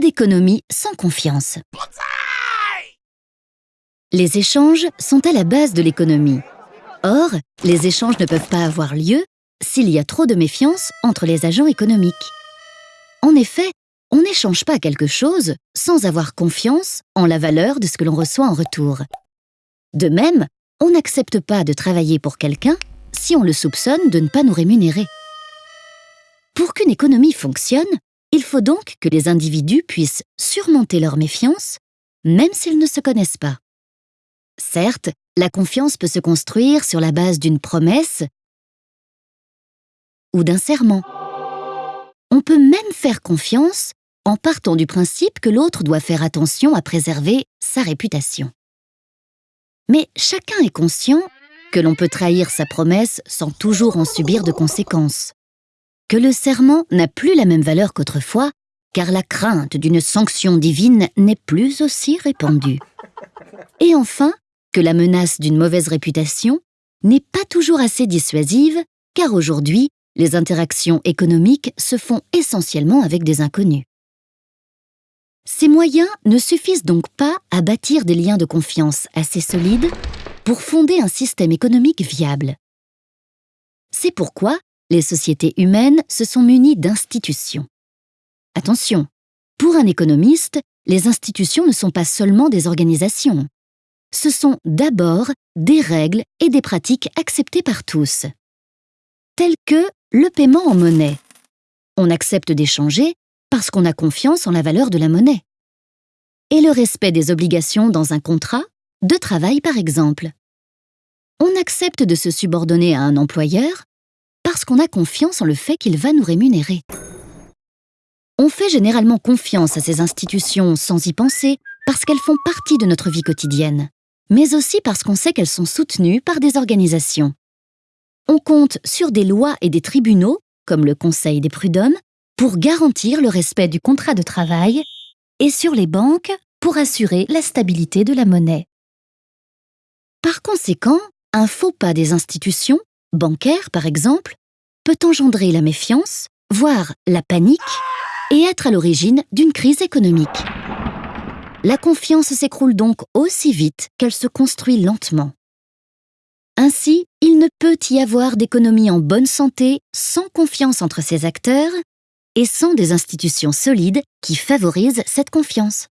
D'économie sans confiance. Les échanges sont à la base de l'économie. Or, les échanges ne peuvent pas avoir lieu s'il y a trop de méfiance entre les agents économiques. En effet, on n'échange pas quelque chose sans avoir confiance en la valeur de ce que l'on reçoit en retour. De même, on n'accepte pas de travailler pour quelqu'un si on le soupçonne de ne pas nous rémunérer. Pour qu'une économie fonctionne, il faut donc que les individus puissent surmonter leur méfiance, même s'ils ne se connaissent pas. Certes, la confiance peut se construire sur la base d'une promesse ou d'un serment. On peut même faire confiance en partant du principe que l'autre doit faire attention à préserver sa réputation. Mais chacun est conscient que l'on peut trahir sa promesse sans toujours en subir de conséquences, que le serment n'a plus la même valeur qu'autrefois, car la crainte d'une sanction divine n'est plus aussi répandue. Et enfin, que la menace d'une mauvaise réputation n'est pas toujours assez dissuasive, car aujourd'hui, les interactions économiques se font essentiellement avec des inconnus. Ces moyens ne suffisent donc pas à bâtir des liens de confiance assez solides pour fonder un système économique viable. C'est pourquoi les sociétés humaines se sont munies d'institutions. Attention, pour un économiste, les institutions ne sont pas seulement des organisations ce sont d'abord des règles et des pratiques acceptées par tous, telles que le paiement en monnaie. On accepte d'échanger parce qu'on a confiance en la valeur de la monnaie. Et le respect des obligations dans un contrat, de travail par exemple. On accepte de se subordonner à un employeur a confiance en le fait qu'il va nous rémunérer. On fait généralement confiance à ces institutions sans y penser parce qu'elles font partie de notre vie quotidienne mais aussi parce qu'on sait qu'elles sont soutenues par des organisations. On compte sur des lois et des tribunaux, comme le Conseil des prud'hommes, pour garantir le respect du contrat de travail, et sur les banques pour assurer la stabilité de la monnaie. Par conséquent, un faux pas des institutions, bancaires par exemple, peut engendrer la méfiance, voire la panique, et être à l'origine d'une crise économique. La confiance s'écroule donc aussi vite qu'elle se construit lentement. Ainsi, il ne peut y avoir d'économie en bonne santé sans confiance entre ses acteurs et sans des institutions solides qui favorisent cette confiance.